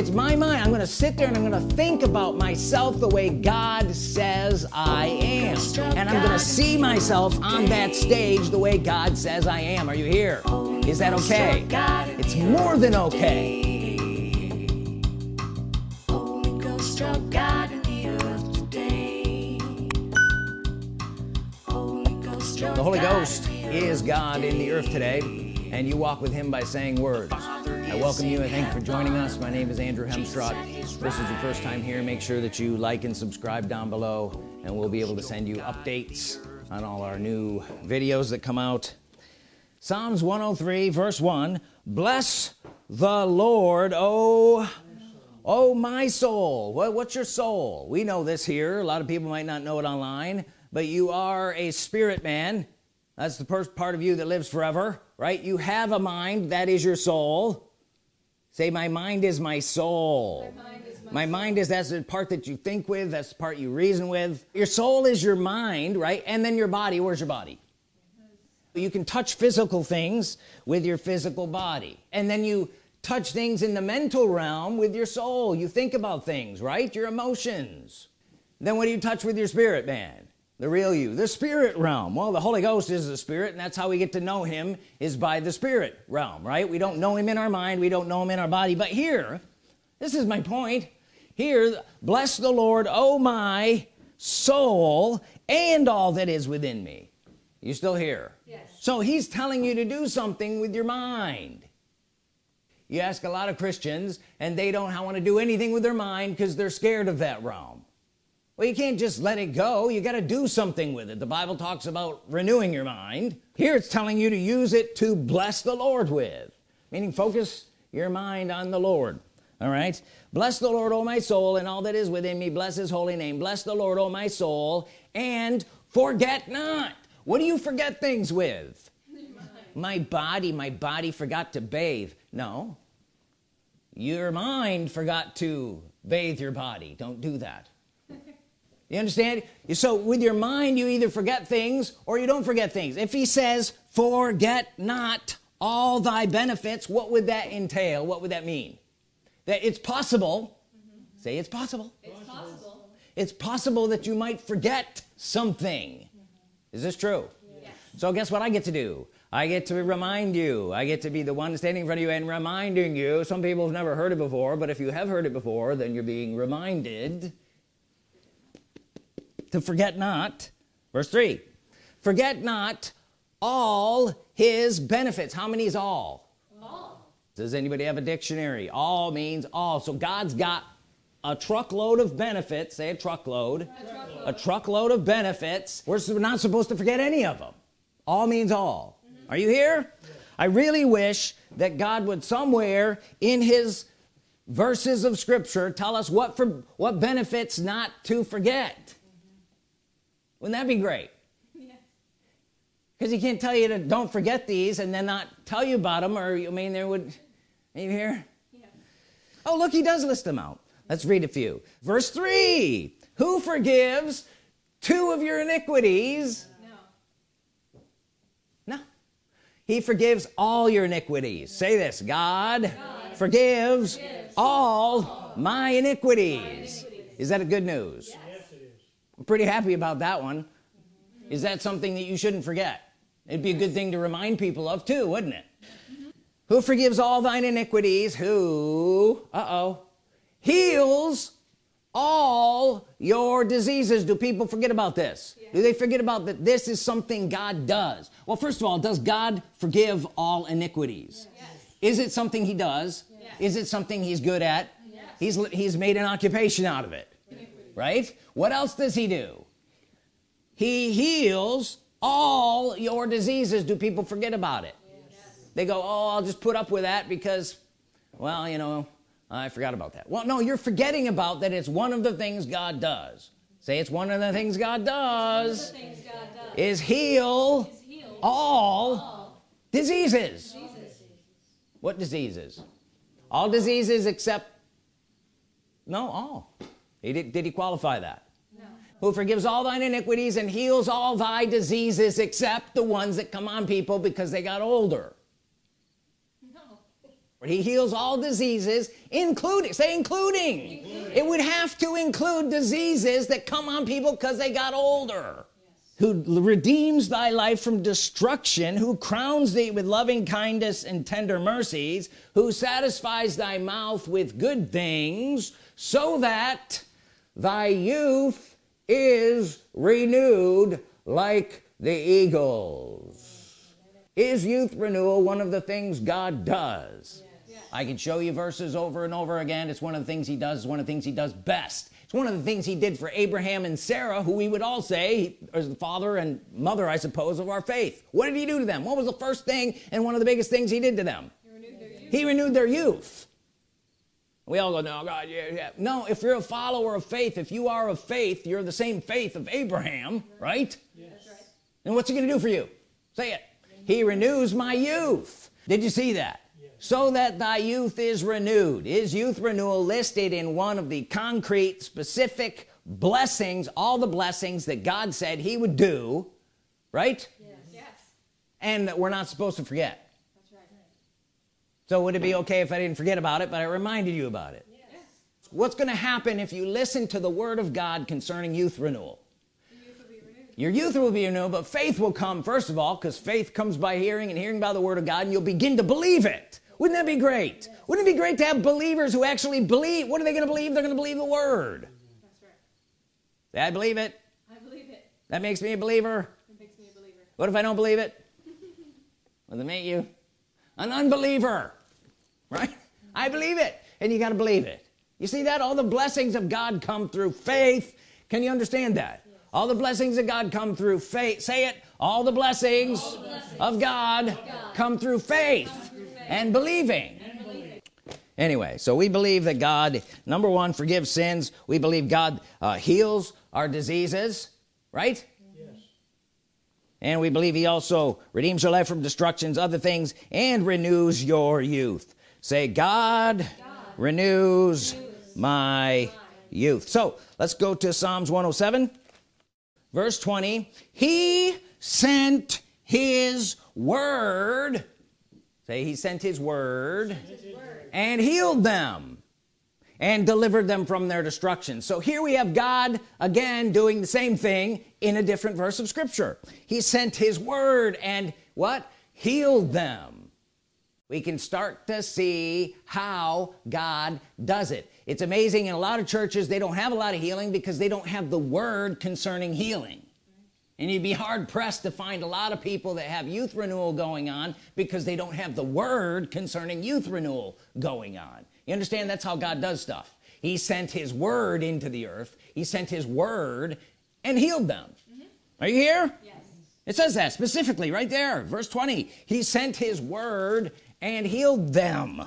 it's my mind. I'm gonna sit there and I'm gonna think about myself the way God says I am. And I'm gonna see myself on that stage the way God says I am. Are you here? Is that okay? It's more than okay. The Holy Ghost is God in the earth today and you walk with him by saying words I welcome you and thank you for joining us. My name is Andrew Hemstrott if this is your first time here. Make sure that you like and subscribe down below and we'll be able to send you updates on all our new videos that come out. Psalms 103 verse 1 bless the Lord oh oh my soul. What, what's your soul? We know this here. A lot of people might not know it online but you are a spirit man. That's the first part of you that lives forever right? You have a mind that is your soul say my mind is my soul. My mind is, my my mind is that's the part that you think with that's the part you reason with. Your soul is your mind right? And then your body where's your body? You can touch physical things with your physical body. And then you touch things in the mental realm with your soul. You think about things right? Your emotions. Then what do you touch with your spirit man the real you the spirit realm. Well the Holy Ghost is the spirit and that's how we get to know him is by the spirit realm right? We don't know him in our mind we don't know him in our body but here this is my point. Here bless the Lord oh my soul and all that is within me. You still here? Yes. so he's telling you to do something with your mind. You ask a lot of Christians and they don't want to do anything with their mind because they're scared of that realm well you can't just let it go. You got to do something with it. The Bible talks about renewing your mind. Here it's telling you to use it to bless the Lord with. Meaning focus your mind on the Lord. All right? Bless the Lord oh my soul and all that is within me. Bless his holy name. Bless the Lord oh my soul and forget not. What do you forget things with? My body. My body forgot to bathe. No. Your mind forgot to bathe your body. Don't do that you understand? So with your mind you either forget things or you don't forget things. If he says forget not all thy benefits what would that entail? What would that mean? That it's possible. Mm -hmm. say it's possible. It's possible. It's possible that you might forget something. Mm -hmm. is this true? Yes. so guess what I get to do? I get to remind you. I get to be the one standing in front of you and reminding you. Some people have never heard it before but if you have heard it before then you're being reminded to forget not verse 3 forget not all his benefits. How many is all? All. Does anybody have a dictionary? All means all. So God's got a truckload of benefits. Say a truckload. A truckload, a truckload of benefits. We're not supposed to forget any of them all means all. Mm -hmm. are you here? I really wish that God would somewhere in his verses of scripture tell us what for what benefits not to forget wouldn't that be great? Because he can't tell you to don't forget these and then not tell you about them or you mean there would are you here? Yeah. oh look he does list them out. Let's read a few. Verse 3 who forgives two of your iniquities? No. No. He forgives all your iniquities. Say this God, God forgives, forgives all, all my, iniquities. my iniquities. is that a good news? Yeah. I'm pretty happy about that one. Is that something that you shouldn't forget? It'd be a good thing to remind people of too wouldn't it? Who forgives all thine iniquities? Who uh-oh heals all your diseases. Do people forget about this? Yeah. do they forget about that this is something God does? Well first of all does God forgive all iniquities? Yes. is it something he does? Yes. is it something he's good at? Yes. he's he's made an occupation out of it right? What else does he do? He heals all your diseases. Do people forget about it? Yes. they go oh I'll just put up with that because well you know I forgot about that. Well no you're forgetting about that it's one of the things God does. Say it's one of the things God does, God does. Is, heal is heal all, all diseases. diseases. What diseases? All diseases except no all he did, did he qualify that? No. who forgives all thine iniquities and heals all thy diseases except the ones that come on people because they got older? No. He heals all diseases including say including. including. It would have to include diseases that come on people because they got older. Who redeems thy life from destruction who crowns thee with loving kindness and tender mercies who satisfies thy mouth with good things so that thy youth is renewed like the eagles. Is youth renewal one of the things God does? I can show you verses over and over again. It's one of the things he does it's one of the things he does best. It's one of the things he did for Abraham and Sarah who we would all say is the father and mother I suppose of our faith. What did he do to them? What was the first thing and one of the biggest things he did to them? He renewed, he renewed their youth we all go no God yeah, yeah. No if you're a follower of faith if you are of faith you're the same faith of Abraham right? Yes. and what's he gonna do for you? Say it. He renews my youth. Did you see that? So that thy youth is renewed. Is youth renewal listed in one of the concrete specific blessings all the blessings that God said he would do right? Yes, yes. and we're not supposed to forget. That's right. So would it be okay if I didn't forget about it but I reminded you about it? Yes. what's gonna happen if you listen to the Word of God concerning youth renewal? Your youth will be renewed but faith will come first of all because faith comes by hearing and hearing by the Word of God and you'll begin to believe it. Wouldn't that be great? Yes. wouldn't it be great to have believers who actually believe? What are they going to believe? They're going to believe the word. That's right. I believe it? I believe it. That makes me a believer? It makes me a believer. What if I don't believe it? Well they make you an unbeliever right? I believe it and you got to believe it. You see that? All the blessings of God come through faith. Can you understand that? Yes. all the blessings of God come through faith. Say it. All the blessings, all the blessings of, God of God come through faith and believing. and believing anyway so we believe that God number one forgives sins. We believe God uh, heals our diseases right? And we believe he also redeems your life from destructions other things and renews your youth say God, God renews, renews my youth. So let's go to Psalms 107 verse 20 he sent his word say he sent his word, his word. and healed them and delivered them from their destruction. So here we have God again doing the same thing in a different verse of Scripture. He sent his word and what? Healed them we can start to see how God does it. It's amazing in a lot of churches they don't have a lot of healing because they don't have the word concerning healing. And you'd be hard-pressed to find a lot of people that have youth renewal going on because they don't have the word concerning youth renewal going on. You understand? That's how God does stuff. He sent his word into the earth. He sent his word and healed them. Mm -hmm. are you here? Yes. it says that specifically right there verse 20 he sent his word and healed them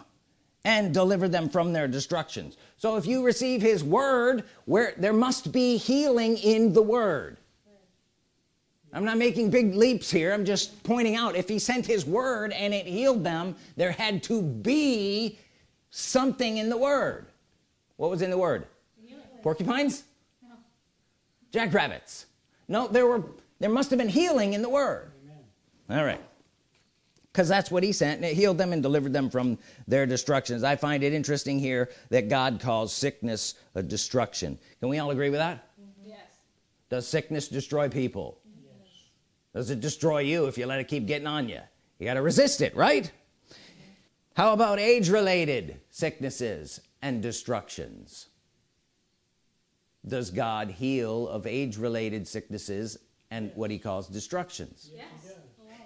and delivered them from their destructions. So if you receive his word where there must be healing in the word. I'm not making big leaps here. I'm just pointing out if he sent his word and it healed them there had to be something in the word. What was in the word? Porcupines? No. jackrabbits. No there were there must have been healing in the word. Amen. all right because that's what he sent and it healed them and delivered them from their destructions. I find it interesting here that God calls sickness a destruction. Can we all agree with that? Yes. Does sickness destroy people? Yes. does it destroy you if you let it keep getting on you? You got to resist it right? How about age-related sicknesses and destructions? Does God heal of age-related sicknesses and what he calls destructions? Yes.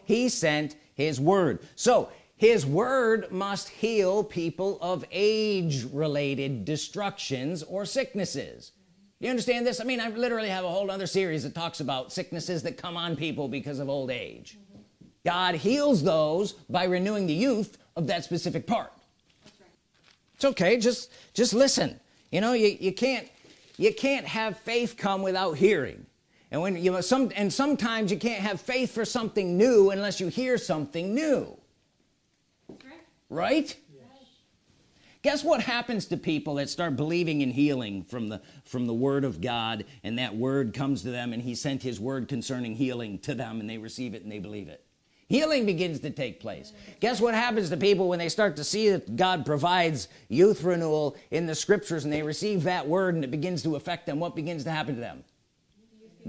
he sent his word. So his word must heal people of age-related destructions or sicknesses. You understand this? I mean I literally have a whole other series that talks about sicknesses that come on people because of old age. God heals those by renewing the youth of that specific part. Right. it's okay just just listen. You know you, you can't you can't have faith come without hearing and when you know some and sometimes you can't have faith for something new unless you hear something new. Right, guess what happens to people that start believing in healing from the from the Word of God and that word comes to them and he sent his word concerning healing to them and they receive it and they believe it. Healing begins to take place. Guess what happens to people when they start to see that God provides youth renewal in the scriptures and they receive that word and it begins to affect them? What begins to happen to them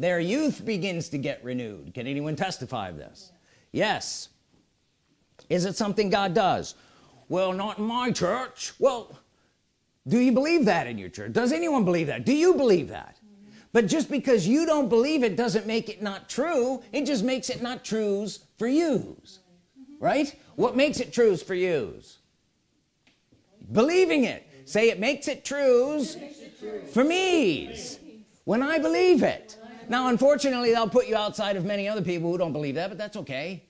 their youth begins to get renewed. Can anyone testify of this? Yes. Is it something God does? Well not in my church. Well do you believe that in your church? Does anyone believe that? Do you believe that? But just because you don't believe it doesn't make it not true. It just makes it not trues for yous. Right? What makes it trues for yous? Believing it. Say it makes it trues for me's. When I believe it now unfortunately they'll put you outside of many other people who don't believe that but that's okay.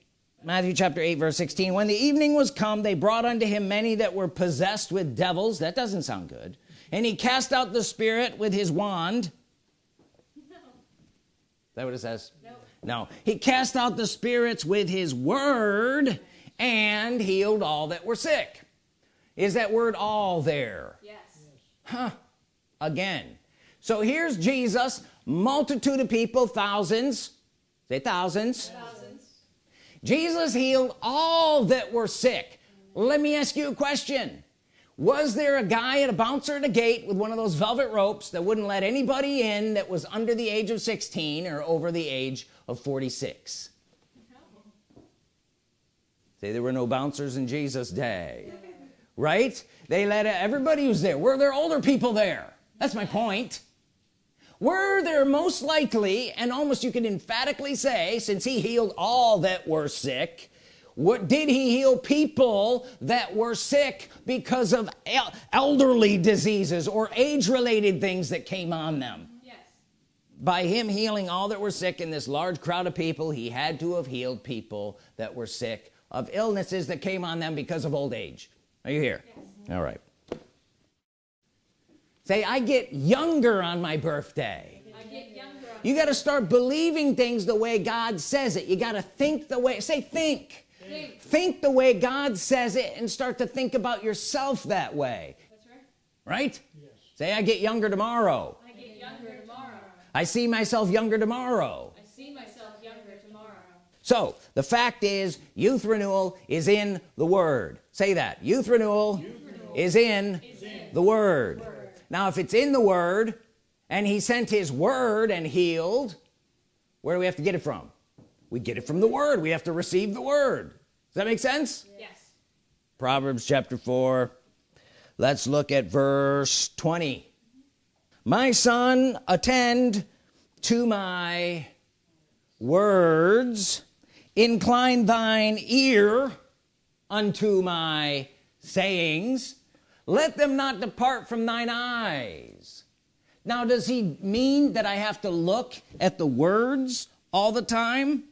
Matthew chapter 8 verse 16 when the evening was come they brought unto him many that were possessed with devils. That doesn't sound good. And he cast out the spirit with his wand. No. that what it says? No. no. He cast out the spirits with his word and healed all that were sick. Is that word all there? Yes. Huh. Again. So here's Jesus multitude of people thousands. Say thousands, thousands. Jesus healed all that were sick. Let me ask you a question. Was there a guy at a bouncer at a gate with one of those velvet ropes that wouldn't let anybody in that was under the age of 16 or over the age of 46 no. say there were no bouncers in Jesus day. Right? They let everybody who's there. Were there older people there? That's my point were there most likely and almost you can emphatically say since he healed all that were sick what did he heal people that were sick because of el elderly diseases or age-related things that came on them yes. by him healing all that were sick in this large crowd of people he had to have healed people that were sick of illnesses that came on them because of old age are you here yes. all right say I get younger on my birthday. You got to start believing things the way God says it. You got to think the way say think. think. Think the way God says it and start to think about yourself that way. That's right, right? Yes. say I get younger tomorrow. I get younger tomorrow. I see myself younger tomorrow. I see myself younger tomorrow. So the fact is youth renewal is in the Word. Say that. Youth renewal, youth renewal is, in is in the Word, word now if it's in the Word and he sent his word and healed where do we have to get it from? We get it from the Word. We have to receive the Word. Does that make sense? Yes. Proverbs chapter 4 let's look at verse 20 my son attend to my words. Incline thine ear unto my sayings let them not depart from thine eyes. Now does he mean that I have to look at the words all the time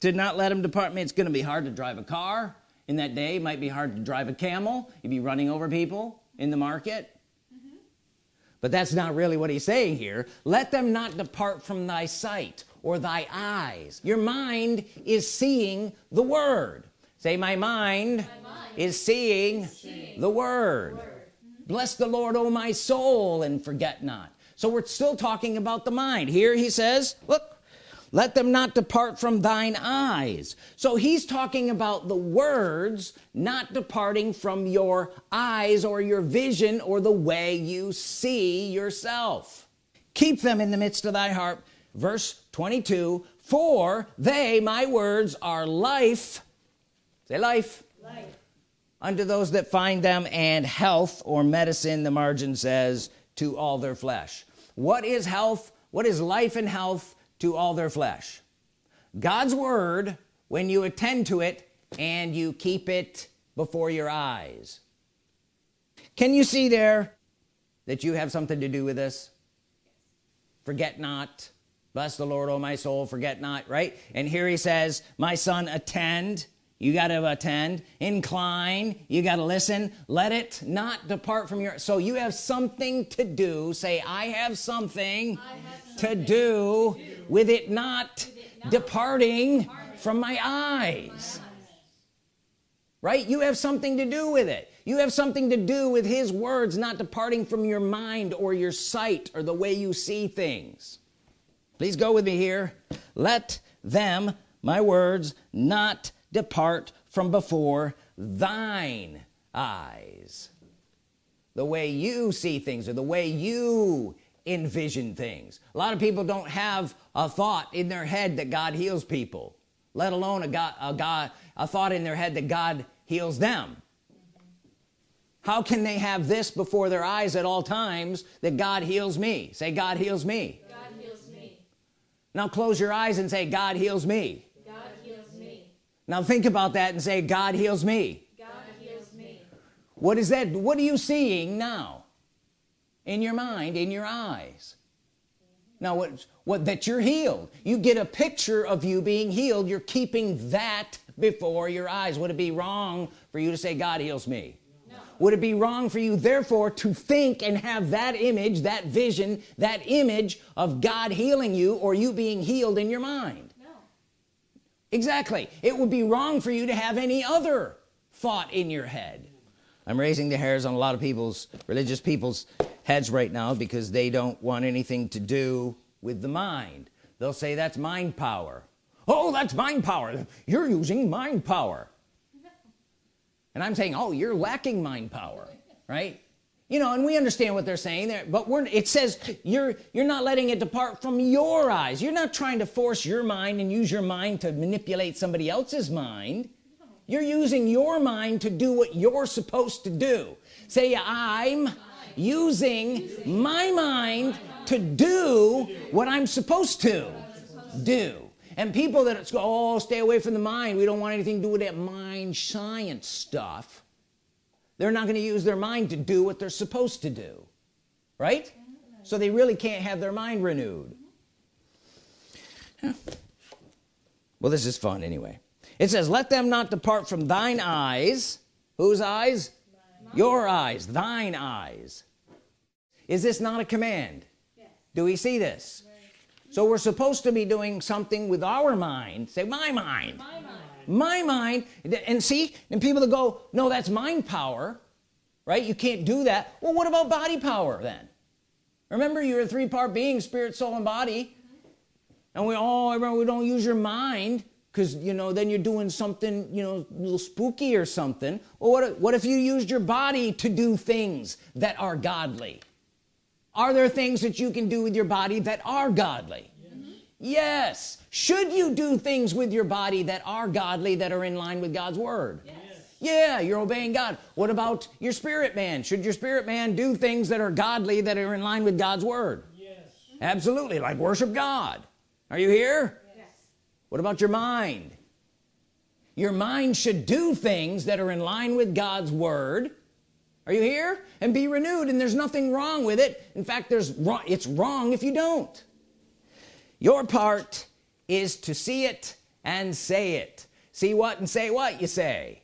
to not let them depart? Me it's gonna be hard to drive a car in that day. It might be hard to drive a camel you'd be running over people in the market. Mm -hmm. but that's not really what he's saying here. Let them not depart from thy sight or thy eyes. Your mind is seeing the word say my mind, my mind is, seeing seeing, the word, word. bless the Lord O my soul and forget not. So we're still talking about the mind. Here he says look let them not depart from thine eyes. So he's talking about the words not departing from your eyes or your vision or the way you see yourself. Keep them in the midst of thy heart. Verse 22 for they my words are life say life. Life. Unto those that find them and health or medicine the margin says to all their flesh. What is health? What is life and health? To all their flesh. God's Word when you attend to it and you keep it before your eyes. Can you see there that you have something to do with this? Forget not. Bless the Lord oh my soul forget not right? And here he says my son attend you got to attend. Incline. You got to listen. Let it not depart from your so you have something to do. Say I have something, I have something to, do to do with it not, with it not departing, departing from my eyes. Right? You have something to do with it. You have something to do with his words not departing from your mind or your sight or the way you see things. Please go with me here. Let them my words not depart from before thine eyes. The way you see things or the way you envision things. A lot of people don't have a thought in their head that God heals people let alone a God a God a thought in their head that God heals them. How can they have this before their eyes at all times that God heals me? Say God heals me. God heals me. Now close your eyes and say God heals me God heals me now think about that and say God heals me. God heals me what is that? What are you seeing now in your mind in your eyes? Now what what that you're healed. You get a picture of you being healed. You're keeping that before your eyes. Would it be wrong for you to say God heals me no would it be wrong for you therefore to think and have that image that vision that image of God healing you or you being healed in your mind exactly. It would be wrong for you to have any other thought in your head. I'm raising the hairs on a lot of people's religious people's heads right now because they don't want anything to do with the mind. They'll say that's mind power. Oh that's mind power. You're using mind power. And I'm saying oh you're lacking mind power right you know and we understand what they're saying there but we're it says you're you're not letting it depart from your eyes. You're not trying to force your mind and use your mind to manipulate somebody else's mind. You're using your mind to do what you're supposed to do. Say I'm using my mind to do what I'm supposed to do. And people that go oh stay away from the mind. We don't want anything to do with that mind science stuff they're not going to use their mind to do what they're supposed to do right? So they really can't have their mind renewed. Well this is fun anyway. It says let them not depart from thine eyes. Whose eyes? Your eyes thine eyes. Is this not a command? Yes. Do we see this? So we're supposed to be doing something with our mind. Say my mind. My mind my mind and see and people that go no that's mind power right? You can't do that. Well what about body power then? Remember you're a three-part being spirit soul and body. And we all remember we don't use your mind because you know then you're doing something you know a little spooky or something. Well what if, what if you used your body to do things that are godly? Are there things that you can do with your body that are godly yes. Should you do things with your body that are godly that are in line with God's Word? Yes. Yeah you're obeying God. What about your spirit man? Should your spirit man do things that are godly that are in line with God's Word? Yes. absolutely like worship God. Are you here? Yes. What about your mind? Your mind should do things that are in line with God's Word. Are you here? And be renewed and there's nothing wrong with it. In fact there's wrong it's wrong if you don't your part is to see it and say it. See what and say what you say.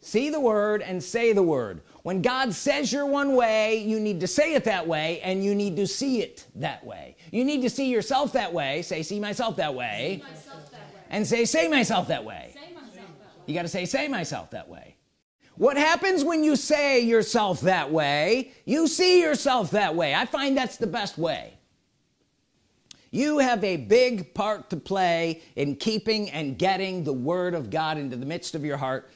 See the word and say the word. When God says you're one way you need to say it that way and you need to see it that way. You need to see yourself that way. Say see myself that way. Myself that way. And say say myself that way. Say myself that way. You got to say say myself that way. What happens when you say yourself that way? You see yourself that way. I find that's the best way you have a big part to play in keeping and getting the Word of God into the midst of your heart.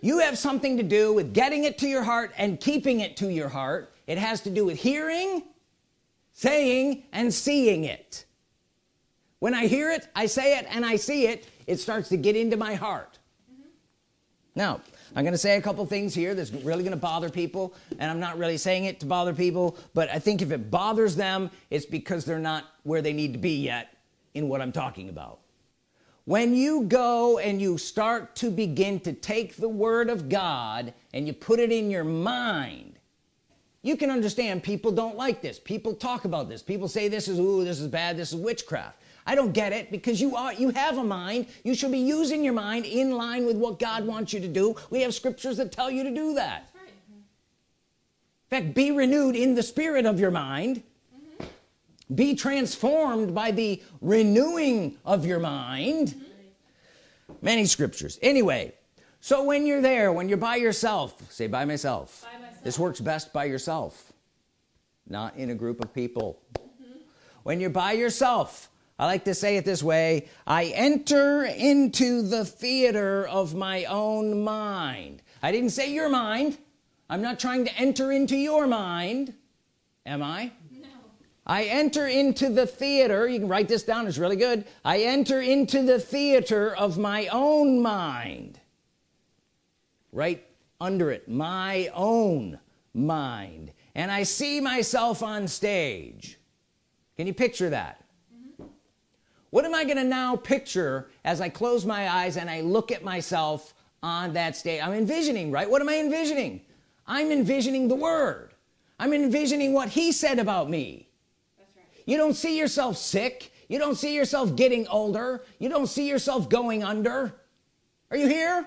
You have something to do with getting it to your heart and keeping it to your heart. It has to do with hearing saying and seeing it. When I hear it I say it and I see it it starts to get into my heart. Now I'm gonna say a couple things here that's really gonna bother people and I'm not really saying it to bother people but I think if it bothers them it's because they're not where they need to be yet in what I'm talking about. When you go and you start to begin to take the Word of God and you put it in your mind you can understand people don't like this. People talk about this. People say this is ooh this is bad this is witchcraft I don't get it because you are you have a mind. You should be using your mind in line with what God wants you to do. We have scriptures that tell you to do that. Right. Mm-hmm. In fact be renewed in the spirit of your mind. Mm-hmm. Be transformed by the renewing of your mind. Mm-hmm. Many scriptures. Anyway so when you're there when you're by yourself say by myself. By myself. This works best by yourself not in a group of people. When you're by yourself I like to say it this way. I enter into the theater of my own mind. I didn't say your mind. I'm not trying to enter into your mind. Am I? No. I enter into the theater. You can write this down. It's really good. I enter into the theater of my own mind. Right under it. My own mind. And I see myself on stage. Can you picture that what am I gonna now picture as I close my eyes and I look at myself on that stage? I'm envisioning right? What am I envisioning? I'm envisioning the Word. I'm envisioning what he said about me. That's right. you don't see yourself sick. You don't see yourself getting older. You don't see yourself going under. Are you here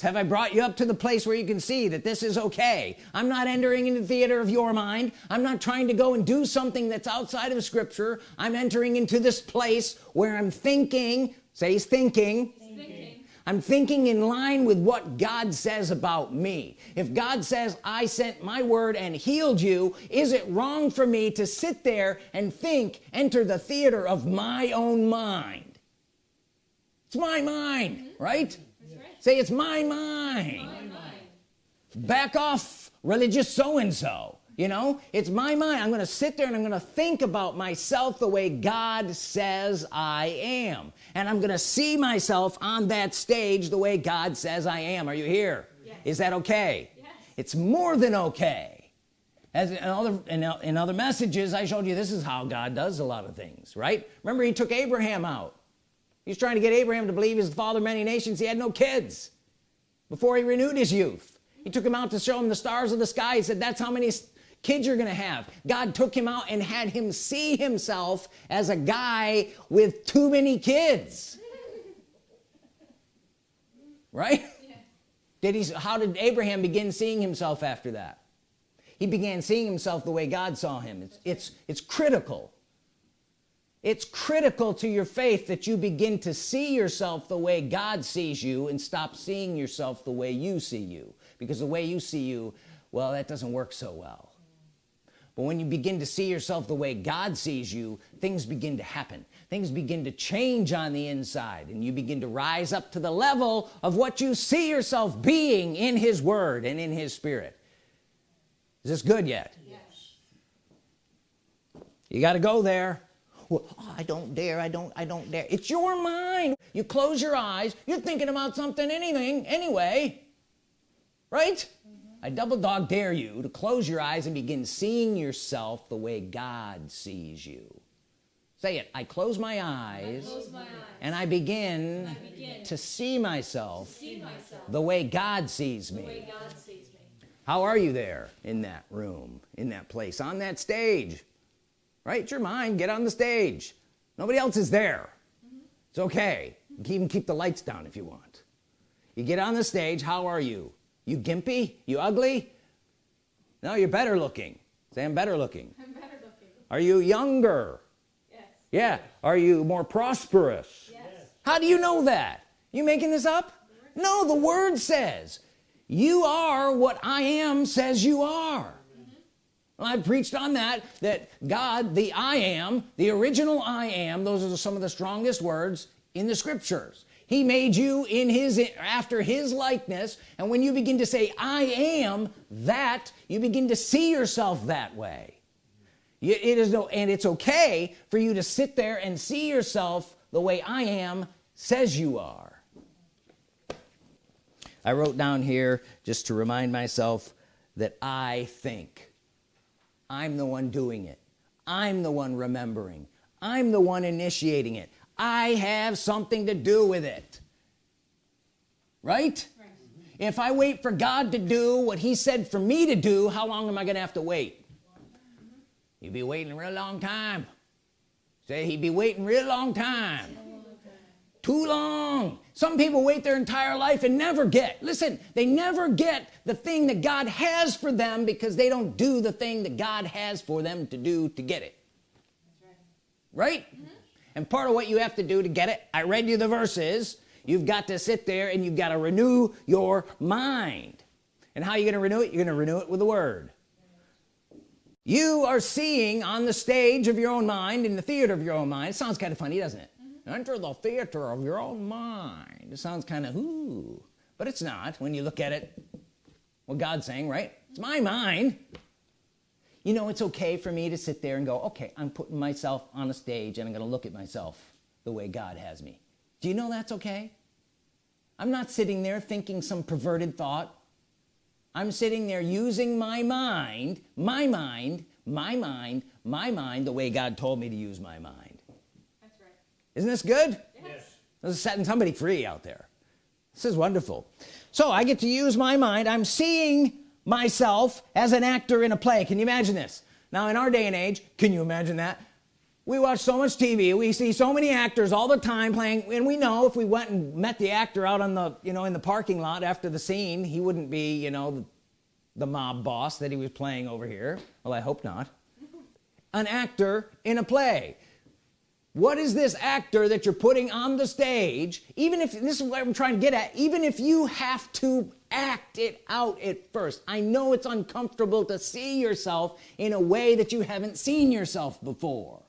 have I brought you up to the place where you can see that this is okay? I'm not entering into the theater of your mind. I'm not trying to go and do something that's outside of scripture. I'm entering into this place where I'm thinking say he's thinking. Thinking. I'm thinking in line with what God says about me. If God says I sent my word and healed you is it wrong for me to sit there and think enter the theater of my own mind? It's my mind right? That's right. Say it's my mind My mind. back off religious so-and-so you know it's my mind I'm gonna sit there and I'm gonna think about myself the way God says I am and I'm gonna see myself on that stage the way God says I am are you here? Yes. is that okay Yes. it's more than okay as in other in, in other messages I showed you this is how God does a lot of things right remember he took Abraham out he's trying to get Abraham to believe he's the father of many nations. He had no kids before he renewed his youth. He took him out to show him the stars of the sky. He said that's how many kids you're gonna have. God took him out and had him see himself as a guy with too many kids. Right? Yeah. did he how did Abraham begin seeing himself after that? He began seeing himself the way God saw him. It's it's it's critical it's critical to your faith that you begin to see yourself the way God sees you and stop seeing yourself the way you see you. Because the way you see you well that doesn't work so well. But when you begin to see yourself the way God sees you things begin to happen. Things begin to change on the inside and you begin to rise up to the level of what you see yourself being in his word and in his spirit. Is this good yet? Yes. you got to go there well, oh, I don't dare I don't I don't dare. It's your mind. You close your eyes you're thinking about something anything anyway. Right? I double dog dare you to close your eyes and begin seeing yourself the way God sees you. Say it I close my eyes Close my eyes. and I begin, I begin to see myself see myself the way God sees the way God sees me. how are you there in that room in that place on that stage right it's your mind get on the stage. Nobody else is there. It's okay. You can even keep the lights down if you want. You get on the stage how are you? You gimpy? You ugly? No you're better looking. Say I'm better looking. I'm better looking. are you younger? Yes. yeah. Are you more prosperous? Yes. how do you know that? You making this up? No the word says you are what I am says you are I've preached on that that God the I am the original I am those are some of the strongest words in the scriptures. He made you in his after his likeness and when you begin to say I am that you begin to see yourself that way. It is no and it's okay for you to sit there and see yourself the way I am says you are. I wrote down here just to remind myself that I think I'm the one doing it. I'm the one remembering. I'm the one initiating it. I have something to do with it. Right? Right. if I wait for God to do what he said for me to do how long am I gonna have to wait? You'd be waiting a real long time. Say he'd be waiting real long time too long. Some people wait their entire life and never get. Listen they never get the thing that God has for them because they don't do the thing that God has for them to do to get it. That's right. right and part of what you have to do to get it I read you the verses you've got to sit there and you've got to renew your mind. And how are you gonna renew it? You're gonna renew it with the word. You are seeing on the stage of your own mind in the theater of your own mind it sounds kind of funny doesn't it? mm -hmm. Enter the theater of your own mind. It sounds kind of ooh but it's not when you look at it. What God's saying right? It's my mind. You know it's okay for me to sit there and go okay I'm putting myself on a stage and I'm gonna look at myself the way God has me. Do you know that's okay? I'm not sitting there thinking some perverted thought. I'm sitting there using my mind my mind my mind my mind the way God told me to use my mind isn't this good? Yes. This is setting somebody free out there. This is wonderful. So I get to use my mind. I'm seeing myself as an actor in a play. Can you imagine this? Now in our day and age can you imagine that? We watch so much TV we see so many actors all the time playing. And we know if we went and met the actor out on the you know in the parking lot after the scene he wouldn't be you know the mob boss that he was playing over here. Well I hope not. An actor in a play what is this actor that you're putting on the stage? Even if this is what I'm trying to get at even if you have to act it out at first. I know it's uncomfortable to see yourself in a way that you haven't seen yourself before.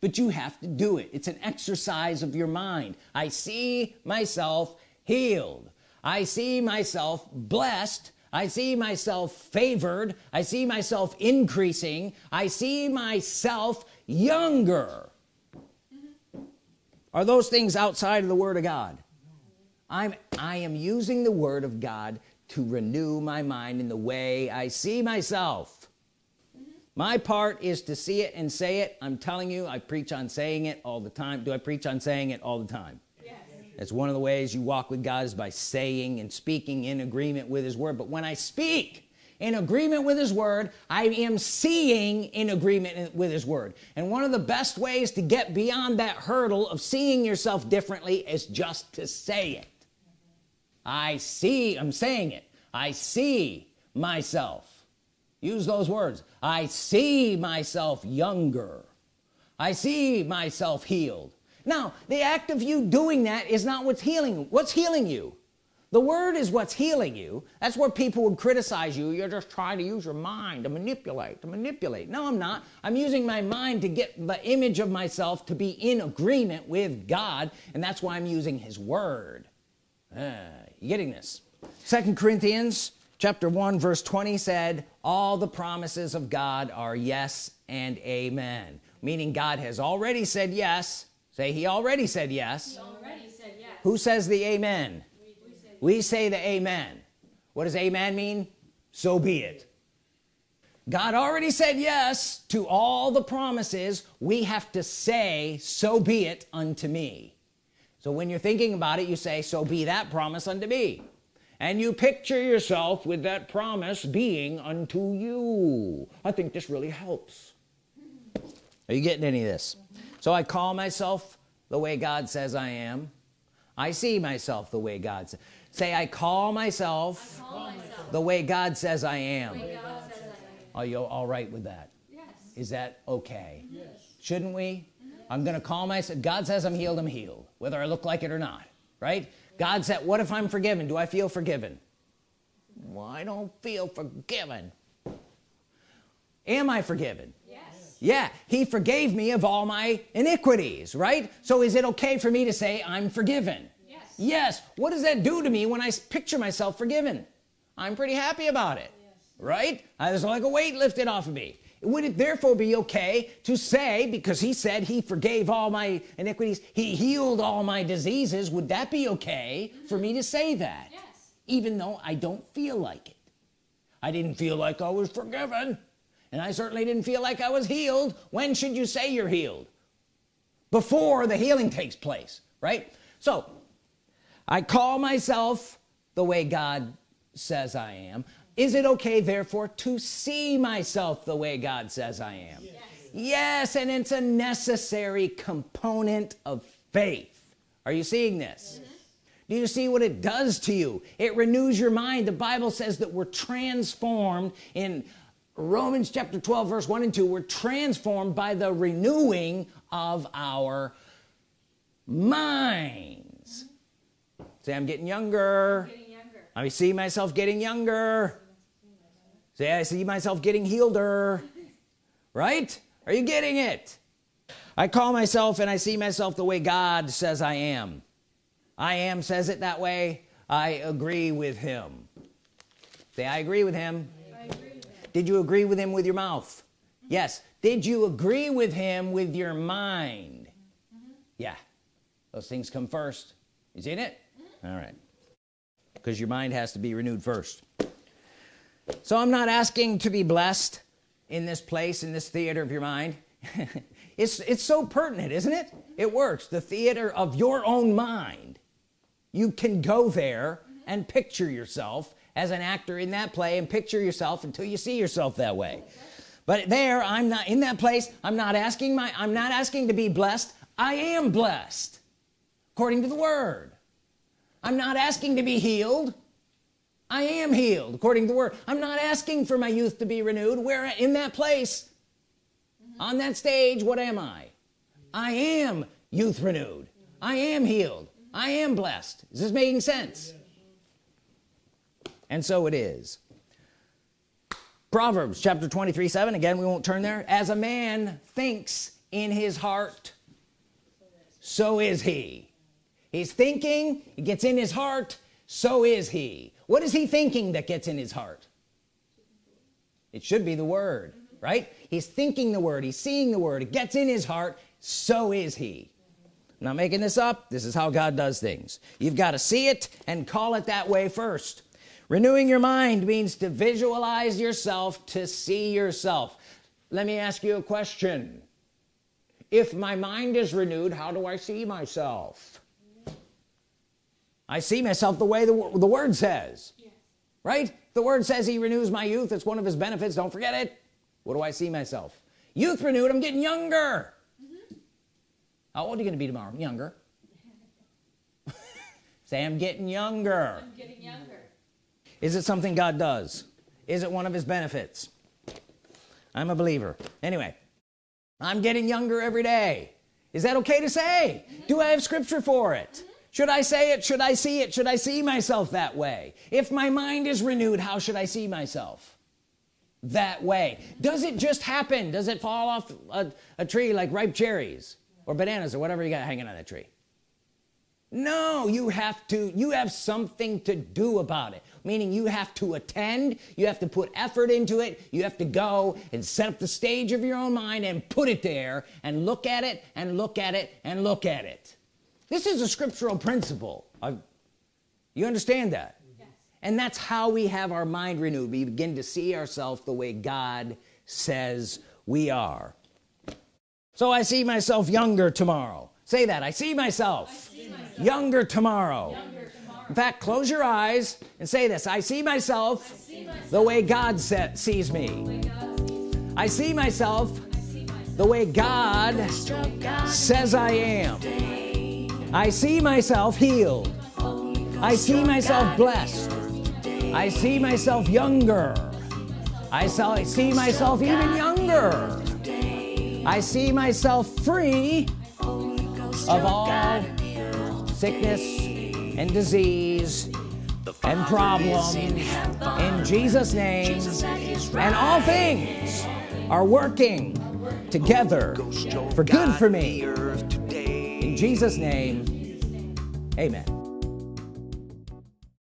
But you have to do it. It's an exercise of your mind. I see myself healed. I see myself blessed. I see myself favored. I see myself increasing. I see myself younger are those things outside of the Word of God? I'm I am using the Word of God to renew my mind in the way I see myself. My part is to see it and say it. I'm telling you I preach on saying it all the time. Do I preach on saying it all the time? That's one of the ways you walk with God is by saying and speaking in agreement with his word. But when I speak in agreement with his word I am seeing in agreement with his word. And one of the best ways to get beyond that hurdle of seeing yourself differently is just to say it. I see I'm saying it. I see myself. Use those words. I see myself younger. I see myself healed. Now the act of you doing that is not what's healing what's healing you the word is what's healing you. That's where people would criticize you. You're just trying to use your mind to manipulate to manipulate. No I'm not. I'm using my mind to get the image of myself to be in agreement with God and that's why I'm using his word. Ah, you getting this? Second Corinthians chapter 1 verse 20 said all the promises of God are yes and amen. Meaning God has already said yes. Say he already said yes, he already said yes. who says the amen We, say the amen. What does amen mean? So be it. God already said yes to all the promises. We have to say so be it unto me. So when you're thinking about it you say so be that promise unto me. And you picture yourself with that promise being unto you. I think this really helps. Are you getting any of this? So I call myself the way God says I am. I see myself the way God says say I call myself, call myself the way God says I am. The way God says I are you all right with that? Yes. is that okay? Yes. shouldn't we? Mm-hmm. I'm gonna call myself God says I'm healed I'm healed whether I look like it or not right? God said what if I'm forgiven? Do I feel forgiven? Well I don't feel forgiven. Am I forgiven? Yes. yeah he forgave me of all my iniquities right? So is it okay for me to say I'm forgiven Yes. what does that do to me when I picture myself forgiven? I'm pretty happy about it. Yes. right? Uh, I was like a weight lifted off of me. Would it therefore be okay to say because he said he forgave all my iniquities he healed all my diseases would that be okay for me to say that? Yes. even though I don't feel like it. I didn't feel like I was forgiven. And I certainly didn't feel like I was healed. When should you say you're healed? Before the healing takes place right? So I call myself the way God says I am. Is it okay therefore to see myself the way God says I am? Yes. yes and it's a necessary component of faith. Are you seeing this? Do you see what it does to you? It renews your mind. The Bible says that we're transformed in Romans chapter 12 verse 1 and 2 we're transformed by the renewing of our minds say I'm getting younger. Getting younger. I see myself getting younger. Say I see myself getting healeder. Right? Are you getting it? I call myself and I see myself the way God says I am. I am says it that way. I agree with him. Say I agree with him. Agree with that. did you agree with him with your mouth? Yes. Did you agree with him with your mind? Yeah. Those things come first. You seen it all right. Because your mind has to be renewed first. So I'm not asking to be blessed in this place in this theater of your mind. It's it's so pertinent isn't it? It works. The theater of your own mind. You can go there and picture yourself as an actor in that play and picture yourself until you see yourself that way. But there I'm not in that place I'm not asking my I'm not asking to be blessed. I am blessed according to the Word I'm not asking to be healed. I am healed according to the Word. I'm not asking for my youth to be renewed. Where in that place on that stage what am I? I am youth renewed. I am healed. I am blessed. Is this making sense? And so it is. Proverbs chapter 23 7 again we won't turn there. As a man thinks in his heart so is he he's thinking it gets in his heart so is he. What is he thinking that gets in his heart? It should be the word right? He's thinking the word he's seeing the word it gets in his heart so is he. I'm not making this up this is how God does things. You've got to see it and call it that way first. Renewing your mind means to visualize yourself to see yourself. Let me ask you a question. If my mind is renewed how do I see myself I see myself the way the, the word says. Yes. right? The word says he renews my youth. It's one of his benefits. Don't forget it. What do I see myself? Youth renewed. I'm getting younger. Mm-hmm. How old are you gonna be tomorrow? Younger. Say I'm getting younger. I'm getting younger. is it something God does? Is it one of his benefits? I'm a believer. Anyway I'm getting younger every day. Is that okay to say? Mm-hmm. Do I have scripture for it should I say it? Should I see it? Should I see myself that way? If my mind is renewed how should I see myself that way? Does it just happen? Does it fall off a, a tree like ripe cherries or bananas or whatever you got hanging on that tree? No you have to you have something to do about it. Meaning you have to attend you have to put effort into it you have to go and set up the stage of your own mind and put it there and look at it and look at it and look at it this is a scriptural principle. I've- you understand that? Yes. and that's how we have our mind renewed. We begin to see ourselves the way God says we are. So I see myself younger tomorrow. Say that. I see myself, See myself younger tomorrow. younger tomorrow. in fact close your eyes and say this. I see myself See myself the way God sees me. God sees. I see I see myself the way God says I am I see myself healed. I see myself blessed. I see myself younger. I see myself even younger. I see myself free of all sickness and disease and problems in Jesus name. And all things are working together for good for me Jesus name amen